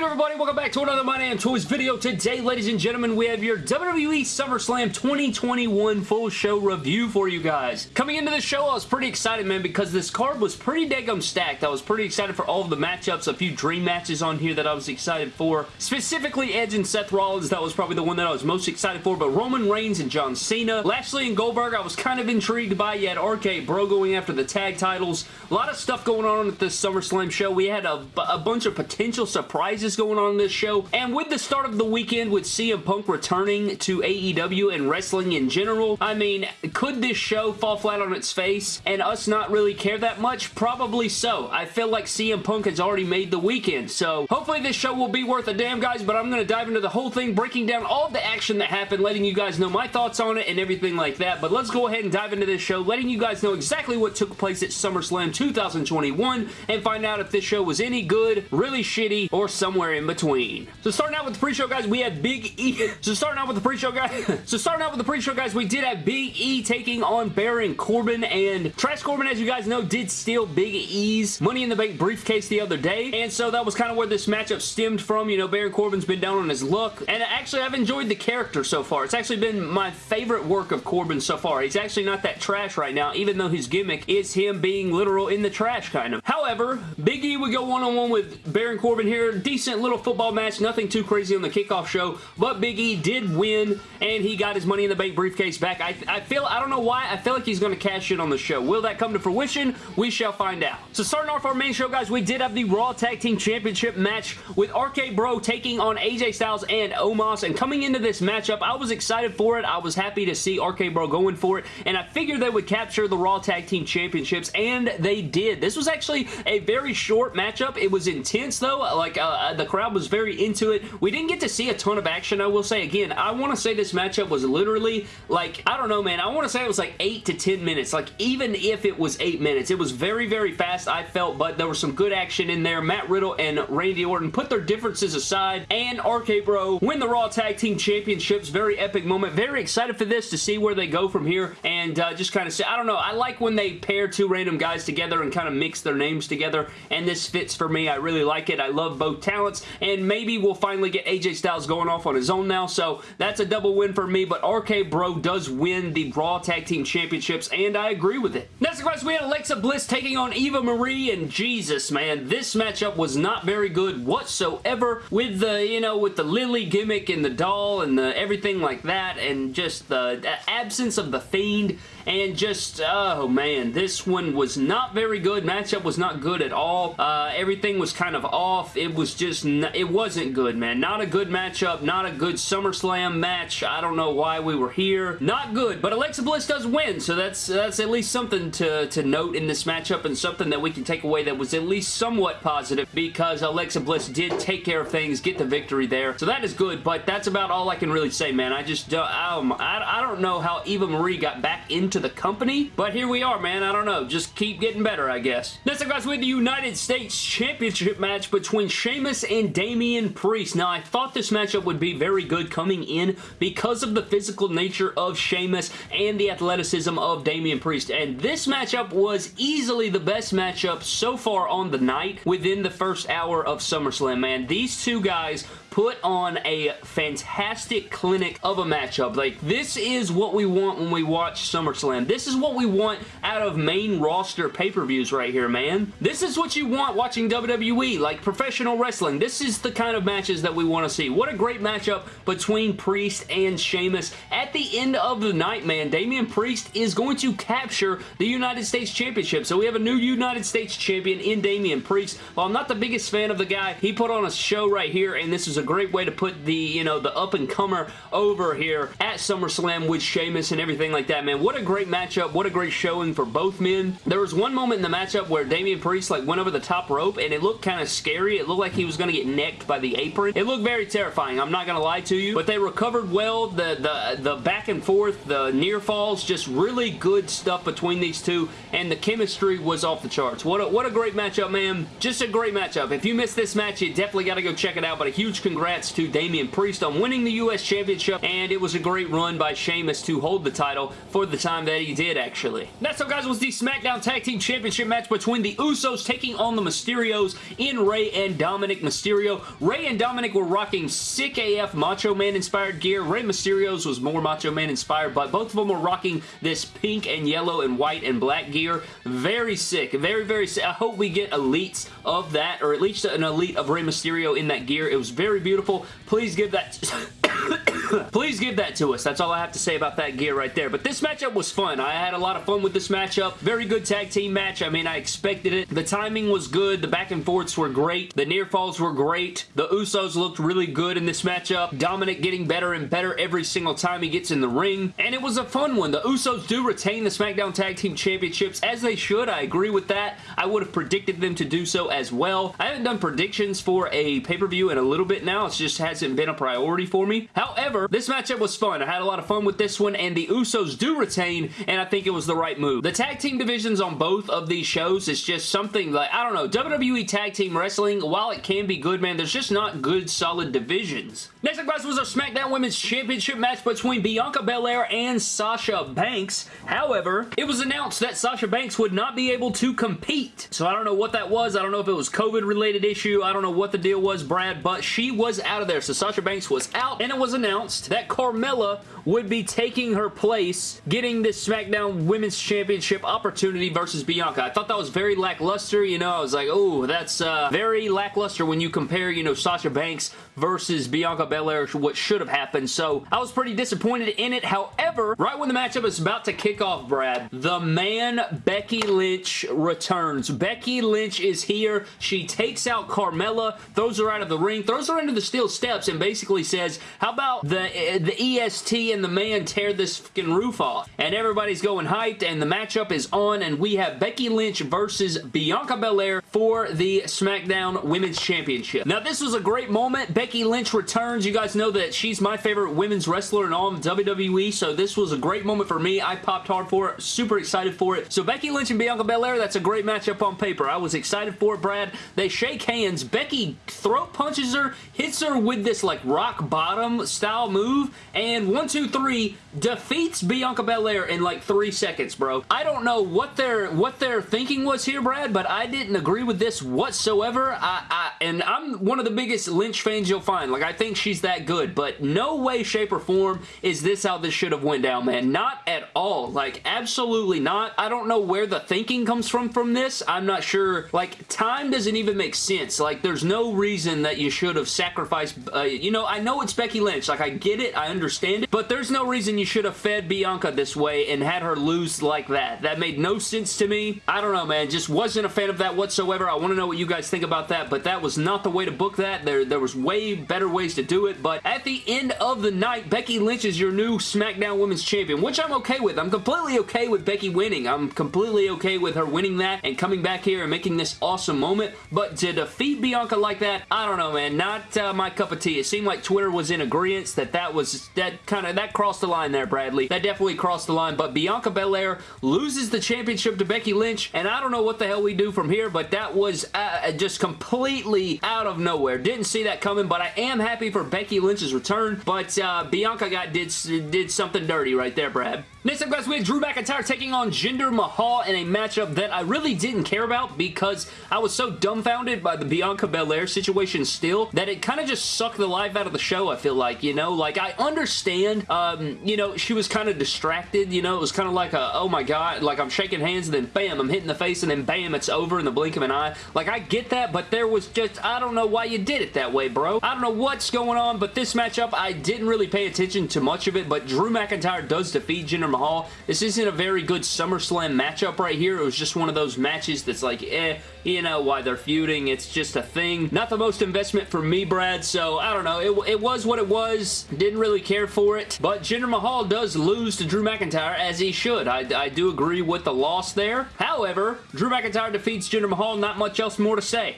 good everybody? Welcome back to another My Damn Toys video. Today, ladies and gentlemen, we have your WWE SummerSlam 2021 full show review for you guys. Coming into the show, I was pretty excited, man, because this card was pretty daggum stacked. I was pretty excited for all of the matchups, a few dream matches on here that I was excited for. Specifically, Edge and Seth Rollins, that was probably the one that I was most excited for, but Roman Reigns and John Cena. Lashley and Goldberg, I was kind of intrigued by. You had RK Bro going after the tag titles. A lot of stuff going on at this SummerSlam show. We had a, a bunch of potential surprises going on in this show. And with the start of the weekend with CM Punk returning to AEW and wrestling in general, I mean, could this show fall flat on its face and us not really care that much? Probably so. I feel like CM Punk has already made the weekend. So hopefully this show will be worth a damn, guys. But I'm going to dive into the whole thing, breaking down all the action that happened, letting you guys know my thoughts on it and everything like that. But let's go ahead and dive into this show, letting you guys know exactly what took place at SummerSlam 2021 and find out if this show was any good, really shitty, or somewhere in between. So starting out with the pre-show, guys, we had Big E. So starting out with the pre-show, guys. so starting out with the pre-show, guys, we did have Big E taking on Baron Corbin, and Trash Corbin, as you guys know, did steal Big E's Money in the Bank briefcase the other day, and so that was kind of where this matchup stemmed from. You know, Baron Corbin's been down on his luck, and actually, I've enjoyed the character so far. It's actually been my favorite work of Corbin so far. He's actually not that trash right now, even though his gimmick is him being literal in the trash, kind of. However, Big E would go one-on-one -on -one with Baron Corbin here. Decent little football match, nothing too crazy on the kickoff show, but Big E did win, and he got his Money in the Bank briefcase back. I, I feel, I don't know why, I feel like he's going to cash in on the show. Will that come to fruition? We shall find out. So starting off our main show, guys, we did have the Raw Tag Team Championship match with RK Bro taking on AJ Styles and Omos, and coming into this matchup, I was excited for it. I was happy to see RK Bro going for it, and I figured they would capture the Raw Tag Team Championships, and they did. This was actually a very short matchup. It was intense, though. Like, uh, the crowd was very into it. We didn't get to see a ton of action, I will say. Again, I want to say this matchup was literally, like, I don't know, man. I want to say it was like 8 to 10 minutes. Like, even if it was 8 minutes, it was very, very fast, I felt, but there was some good action in there. Matt Riddle and Randy Orton put their differences aside, and RK Bro win the Raw Tag Team Championships. Very epic moment. Very excited for this to see where they go from here, and uh, just kind of say, I don't know, I like when they pair two random guys together and kind of mix their names together, and this fits for me. I really like it. I love both talents, and maybe we'll finally get AJ Styles going off on his own now, so that's a double win for me, but RK Bro does win the Raw Tag Team Championships, and I agree with it. Next, guys, we had Alexa Bliss taking on Eva Marie, and Jesus, man, this matchup was not very good whatsoever with the, you know, with the Lilly gimmick and the doll and the everything like that, and just the absence of the Fiend and just, oh man, this one was not very good. Matchup was not good at all. Uh, everything was kind of off. It was just, it wasn't good, man. Not a good matchup, not a good SummerSlam match. I don't know why we were here. Not good, but Alexa Bliss does win, so that's that's at least something to, to note in this matchup and something that we can take away that was at least somewhat positive because Alexa Bliss did take care of things, get the victory there, so that is good, but that's about all I can really say, man. I just, um, I, I don't know how Eva Marie got back into the company, but here we are, man. I don't know. Just keep getting better, I guess. Next up, guys, we have the United States Championship match between Sheamus and Damian Priest. Now, I thought this matchup would be very good coming in because of the physical nature of Sheamus and the athleticism of Damian Priest, and this matchup was easily the best matchup so far on the night within the first hour of SummerSlam, man. These two guys put on a fantastic clinic of a matchup. Like, this is what we want when we watch SummerSlam. This is what we want out of main roster pay-per-views right here, man. This is what you want watching WWE, like professional wrestling. This is the kind of matches that we want to see. What a great matchup between Priest and Sheamus. At the end of the night, man, Damian Priest is going to capture the United States Championship. So we have a new United States Champion in Damian Priest. While I'm not the biggest fan of the guy, he put on a show right here, and this is a great way to put the, you know, the up-and-comer over here at SummerSlam with Sheamus and everything like that, man. What a great matchup. What a great showing for both men. There was one moment in the matchup where Damian Priest, like, went over the top rope, and it looked kind of scary. It looked like he was going to get necked by the apron. It looked very terrifying. I'm not going to lie to you, but they recovered well. The, the, the back and forth, the near falls, just really good stuff between these two, and the chemistry was off the charts. What a, what a great matchup, man. Just a great matchup. If you missed this match, you definitely got to go check it out, but a huge congrats to Damian Priest on winning the U.S. Championship, and it was a great run by Sheamus to hold the title for the time that he did, actually. Next up, guys, was the SmackDown Tag Team Championship match between the Usos taking on the Mysterios in Rey and Dominic Mysterio. Rey and Dominic were rocking sick AF Macho Man inspired gear. Rey Mysterios was more Macho Man inspired, but both of them were rocking this pink and yellow and white and black gear. Very sick. Very, very sick. I hope we get elites of that, or at least an elite of Rey Mysterio in that gear. It was very beautiful. Please give that... Please give that to us. That's all I have to say about that gear right there. But this matchup was fun. I had a lot of fun with this matchup. Very good tag team match. I mean, I expected it. The timing was good. The back and forths were great. The near falls were great. The Usos looked really good in this matchup. Dominic getting better and better every single time he gets in the ring. And it was a fun one. The Usos do retain the SmackDown Tag Team Championships as they should. I agree with that. I would have predicted them to do so as well. I haven't done predictions for a pay-per-view in a little bit now. It just hasn't been a priority for me. However, this matchup was fun. I had a lot of fun with this one, and the Usos do retain, and I think it was the right move. The tag team divisions on both of these shows is just something like, I don't know, WWE Tag Team Wrestling, while it can be good, man, there's just not good, solid divisions. Next up, guys, was our SmackDown Women's Championship match between Bianca Belair and Sasha Banks. However, it was announced that Sasha Banks would not be able to compete. So I don't know what that was. I don't know if it was COVID-related issue. I don't know what the deal was, Brad, but she was out of there. So Sasha Banks was out, and it was announced that Carmella would be taking her place, getting this SmackDown Women's Championship opportunity versus Bianca. I thought that was very lackluster, you know, I was like, oh, that's uh, very lackluster when you compare, you know, Sasha Banks versus Bianca Belair, what should have happened, so I was pretty disappointed in it. However, right when the matchup is about to kick off, Brad, the man Becky Lynch returns. Becky Lynch is here. She takes out Carmella, throws her out of the ring, throws her into the steel steps, and basically says, how about the, the EST and the man tear this fucking roof off. And everybody's going hyped and the matchup is on and we have Becky Lynch versus Bianca Belair for the SmackDown Women's Championship. Now this was a great moment. Becky Lynch returns. You guys know that she's my favorite women's wrestler in all of WWE so this was a great moment for me. I popped hard for it. Super excited for it. So Becky Lynch and Bianca Belair, that's a great matchup on paper. I was excited for it, Brad. They shake hands. Becky throat punches her, hits her with this like rock bottom style move and one, two, three defeats Bianca Belair in like three seconds, bro. I don't know what their what their thinking was here, Brad, but I didn't agree with this whatsoever. I, I and I'm one of the biggest Lynch fans you'll find. Like I think she's that good, but no way, shape, or form is this how this should have went down, man. Not at all. Like absolutely not. I don't know where the thinking comes from from this. I'm not sure. Like time doesn't even make sense. Like there's no reason that you should have sacrificed. Uh, you know, I know it's Becky Lynch. Like I get it. I understand it, but there's no reason you should have fed Bianca this way and had her lose like that. That made no sense to me. I don't know, man. Just wasn't a fan of that whatsoever. I want to know what you guys think about that, but that was not the way to book that. There, there was way better ways to do it, but at the end of the night, Becky Lynch is your new SmackDown Women's Champion, which I'm okay with. I'm completely okay with Becky winning. I'm completely okay with her winning that and coming back here and making this awesome moment, but to defeat Bianca like that, I don't know, man. Not uh, my cup of tea. It seemed like Twitter was in agreement that that was, that kind of, that crossed the line there, Bradley. That definitely crossed the line, but Bianca Belair loses the championship to Becky Lynch, and I don't know what the hell we do from here, but that was uh, just completely out of nowhere. Didn't see that coming, but I am happy for Becky Lynch's return, but uh, Bianca got did, did something dirty right there, Brad. Next up, guys, we have Drew McIntyre taking on Jinder Mahal in a matchup that I really didn't care about because I was so dumbfounded by the Bianca Belair situation still that it kind of just sucked the life out of the show, I feel like, you know? Like, I understand, um, you know, she was kind of distracted, you know? It was kind of like a, oh my god, like I'm shaking hands and then bam, I'm hitting the face and then bam, it's over in the blink of an eye. Like, I get that, but there was just, I don't know why you did it that way, bro. I don't know what's going on, but this matchup, I didn't really pay attention to much of it, but Drew McIntyre does defeat Jinder Mahal. This isn't a very good SummerSlam matchup right here. It was just one of those matches that's like, eh, you know why they're feuding. It's just a thing. Not the most investment for me, Brad, so I don't know. It, it was what it was. Didn't really care for it, but Jinder Mahal does lose to Drew McIntyre as he should. I, I do agree with the loss there. However, Drew McIntyre defeats Jinder Mahal. Not much else more to say.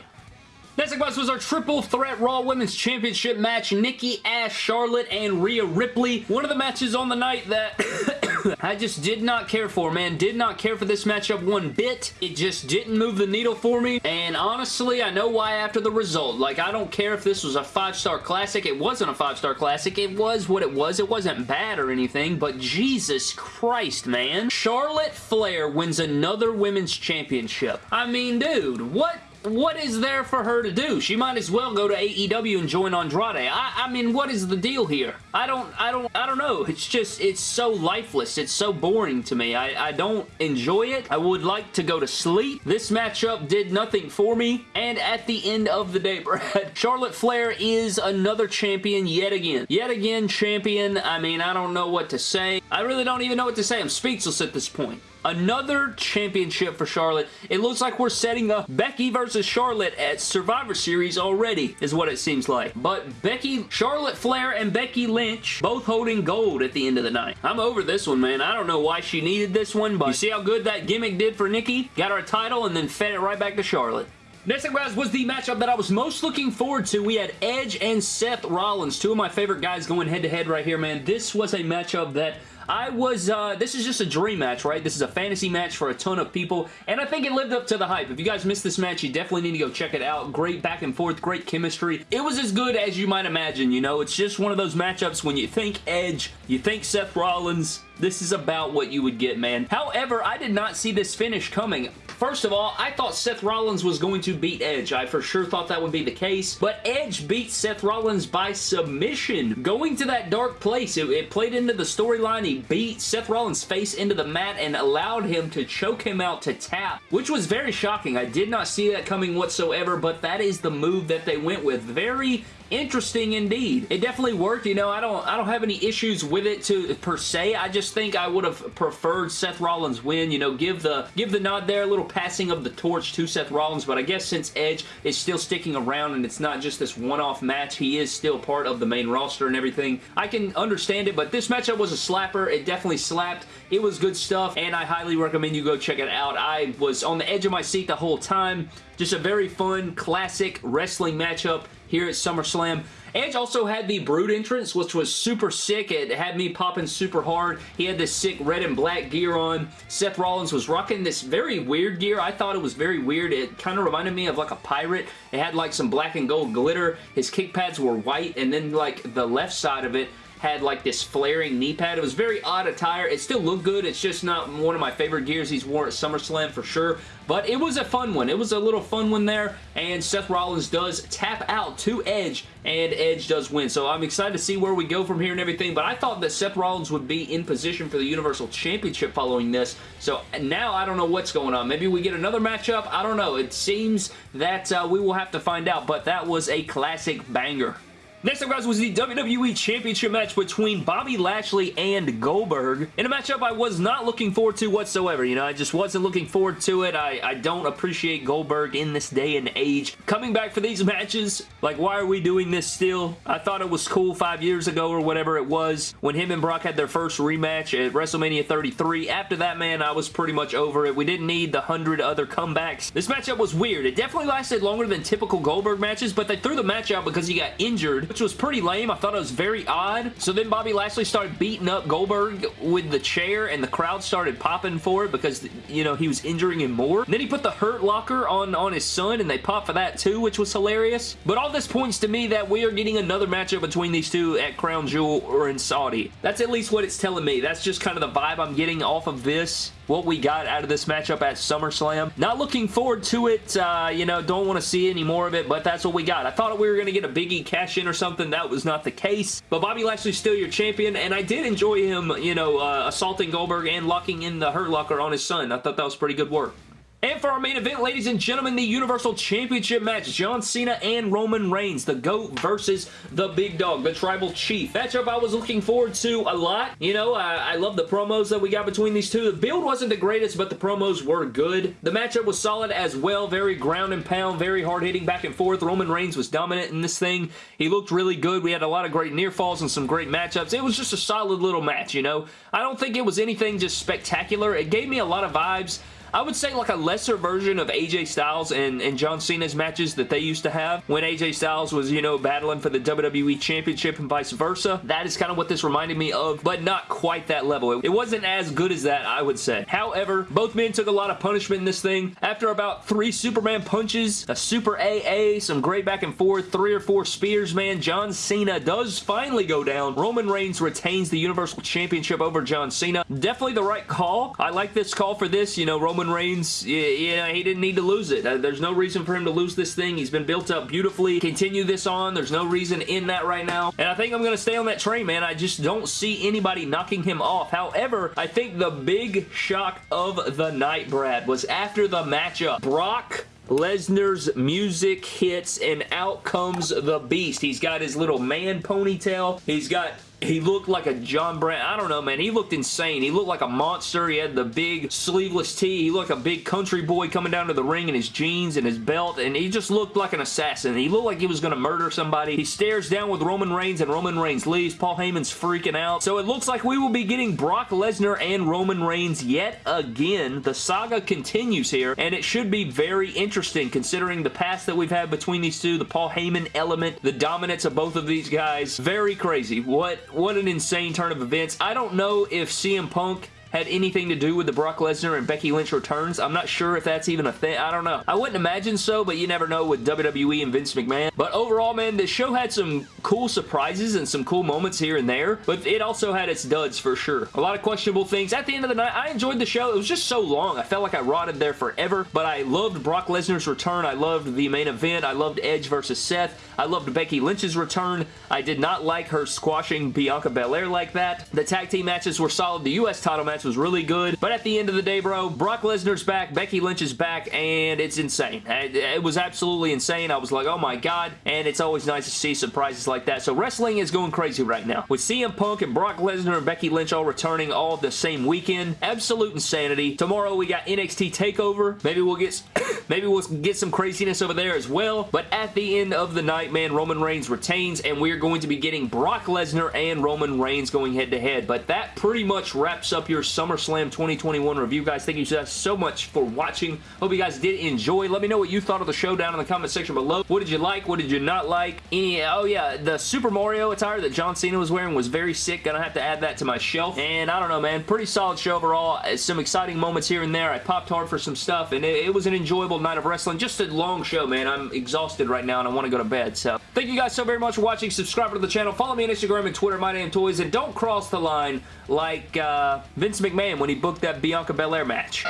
Next up, was our Triple Threat Raw Women's Championship match. Nikki, Ash, Charlotte, and Rhea Ripley. One of the matches on the night that I just did not care for, man. Did not care for this matchup one bit. It just didn't move the needle for me. And honestly, I know why after the result. Like, I don't care if this was a five-star classic. It wasn't a five-star classic. It was what it was. It wasn't bad or anything, but Jesus Christ, man. Charlotte Flair wins another women's championship. I mean, dude, what what is there for her to do? She might as well go to AEW and join Andrade. I, I mean, what is the deal here? I don't, I don't, I don't know. It's just, it's so lifeless. It's so boring to me. I, I don't enjoy it. I would like to go to sleep. This matchup did nothing for me. And at the end of the day, Brad, Charlotte Flair is another champion yet again. Yet again champion. I mean, I don't know what to say. I really don't even know what to say. I'm speechless at this point. Another championship for Charlotte. It looks like we're setting up Becky versus Charlotte at Survivor Series already, is what it seems like. But Becky, Charlotte Flair and Becky Lynch both holding gold at the end of the night. I'm over this one, man. I don't know why she needed this one, but you see how good that gimmick did for Nikki? Got her a title and then fed it right back to Charlotte. Next up, guys, was the matchup that I was most looking forward to. We had Edge and Seth Rollins, two of my favorite guys going head-to-head -head right here, man. This was a matchup that I was, uh, this is just a dream match, right? This is a fantasy match for a ton of people, and I think it lived up to the hype. If you guys missed this match, you definitely need to go check it out. Great back and forth, great chemistry. It was as good as you might imagine, you know? It's just one of those matchups when you think Edge, you think Seth Rollins, this is about what you would get, man. However, I did not see this finish coming. First of all, I thought Seth Rollins was going to beat Edge. I for sure thought that would be the case, but Edge beat Seth Rollins by submission. Going to that dark place, it, it played into the storyline. He beat Seth Rollins' face into the mat and allowed him to choke him out to tap, which was very shocking. I did not see that coming whatsoever, but that is the move that they went with. Very interesting indeed. It definitely worked. You know, I don't I don't have any issues with it to per se. I just think I would have preferred Seth Rollins win. You know, give the give the nod there, a little passing of the torch to Seth Rollins. But I guess since Edge is still sticking around and it's not just this one-off match, he is still part of the main roster and everything. I can understand it, but this matchup was a slapper. It definitely slapped. It was good stuff, and I highly recommend you go check it out. I was on the edge of my seat the whole time. Just a very fun, classic wrestling matchup here at SummerSlam. Edge also had the Brood entrance, which was super sick. It had me popping super hard. He had this sick red and black gear on. Seth Rollins was rocking this very weird gear. I thought it was very weird. It kind of reminded me of like a pirate. It had like some black and gold glitter. His kick pads were white, and then like the left side of it had like this flaring knee pad. It was very odd attire. It still looked good. It's just not one of my favorite gears he's worn at SummerSlam for sure. But it was a fun one. It was a little fun one there. And Seth Rollins does tap out to Edge and Edge does win. So I'm excited to see where we go from here and everything. But I thought that Seth Rollins would be in position for the Universal Championship following this. So now I don't know what's going on. Maybe we get another matchup. I don't know. It seems that uh, we will have to find out. But that was a classic banger. Next up, guys, was the WWE Championship match between Bobby Lashley and Goldberg. In a matchup I was not looking forward to whatsoever. You know, I just wasn't looking forward to it. I, I don't appreciate Goldberg in this day and age. Coming back for these matches, like, why are we doing this still? I thought it was cool five years ago or whatever it was when him and Brock had their first rematch at WrestleMania 33. After that, man, I was pretty much over it. We didn't need the hundred other comebacks. This matchup was weird. It definitely lasted longer than typical Goldberg matches, but they threw the match out because he got injured which was pretty lame. I thought it was very odd. So then Bobby Lashley started beating up Goldberg with the chair and the crowd started popping for it because, you know, he was injuring him more. And then he put the hurt locker on, on his son and they popped for that too, which was hilarious. But all this points to me that we are getting another matchup between these two at Crown Jewel or in Saudi. That's at least what it's telling me. That's just kind of the vibe I'm getting off of this what we got out of this matchup at SummerSlam. Not looking forward to it. Uh, you know, don't want to see any more of it, but that's what we got. I thought we were going to get a Biggie cash-in or something. That was not the case. But Bobby Lashley's still your champion, and I did enjoy him, you know, uh, assaulting Goldberg and locking in the Hurt Locker on his son. I thought that was pretty good work. And for our main event, ladies and gentlemen, the Universal Championship match, John Cena and Roman Reigns, the GOAT versus the Big Dog, the Tribal Chief. Matchup I was looking forward to a lot. You know, I, I love the promos that we got between these two. The build wasn't the greatest, but the promos were good. The matchup was solid as well, very ground and pound, very hard-hitting back and forth. Roman Reigns was dominant in this thing. He looked really good. We had a lot of great near falls and some great matchups. It was just a solid little match, you know. I don't think it was anything just spectacular. It gave me a lot of vibes I would say like a lesser version of AJ Styles and, and John Cena's matches that they used to have when AJ Styles was, you know, battling for the WWE Championship and vice versa. That is kind of what this reminded me of, but not quite that level. It, it wasn't as good as that, I would say. However, both men took a lot of punishment in this thing. After about three Superman punches, a Super AA, some great back and forth, three or four spears, man, John Cena does finally go down. Roman Reigns retains the Universal Championship over John Cena. Definitely the right call. I like this call for this. You know, Roman Reigns, yeah, he didn't need to lose it. Uh, there's no reason for him to lose this thing. He's been built up beautifully. Continue this on. There's no reason in that right now. And I think I'm going to stay on that train, man. I just don't see anybody knocking him off. However, I think the big shock of the night, Brad, was after the matchup. Brock Lesnar's music hits and out comes the beast. He's got his little man ponytail. He's got he looked like a John Brand. I don't know, man. He looked insane. He looked like a monster. He had the big sleeveless tee. He looked like a big country boy coming down to the ring in his jeans and his belt, and he just looked like an assassin. He looked like he was going to murder somebody. He stares down with Roman Reigns, and Roman Reigns leaves. Paul Heyman's freaking out. So it looks like we will be getting Brock Lesnar and Roman Reigns yet again. The saga continues here, and it should be very interesting considering the past that we've had between these two, the Paul Heyman element, the dominance of both of these guys. Very crazy. What what an insane turn of events. I don't know if CM Punk had anything to do with the Brock Lesnar and Becky Lynch returns. I'm not sure if that's even a thing. I don't know. I wouldn't imagine so, but you never know with WWE and Vince McMahon. But overall, man, this show had some cool surprises and some cool moments here and there, but it also had its duds for sure. A lot of questionable things. At the end of the night, I enjoyed the show. It was just so long. I felt like I rotted there forever, but I loved Brock Lesnar's return. I loved the main event. I loved Edge versus Seth. I loved Becky Lynch's return. I did not like her squashing Bianca Belair like that. The tag team matches were solid. The U.S. title match was really good. But at the end of the day, bro, Brock Lesnar's back, Becky Lynch is back, and it's insane. It was absolutely insane. I was like, oh my god, and it's always nice to see surprises like that. So wrestling is going crazy right now. With CM Punk and Brock Lesnar and Becky Lynch all returning all the same weekend. Absolute insanity. Tomorrow we got NXT TakeOver. Maybe we'll get maybe we'll get some craziness over there as well. But at the end of the night, man, Roman Reigns retains, and we're going to be getting Brock Lesnar and Roman Reigns going head-to-head. -head. But that pretty much wraps up your SummerSlam SummerSlam 2021 review, guys. Thank you guys so much for watching. Hope you guys did enjoy. Let me know what you thought of the show down in the comment section below. What did you like? What did you not like? Any, oh yeah, the Super Mario attire that John Cena was wearing was very sick. Gonna have to add that to my shelf. And I don't know, man. Pretty solid show overall. Uh, some exciting moments here and there. I popped hard for some stuff, and it, it was an enjoyable night of wrestling. Just a long show, man. I'm exhausted right now, and I want to go to bed. So, thank you guys so very much for watching. Subscribe to the channel. Follow me on Instagram and Twitter, My Damn Toys, and don't cross the line like uh, Vince McMahon when he booked that Bianca Belair match.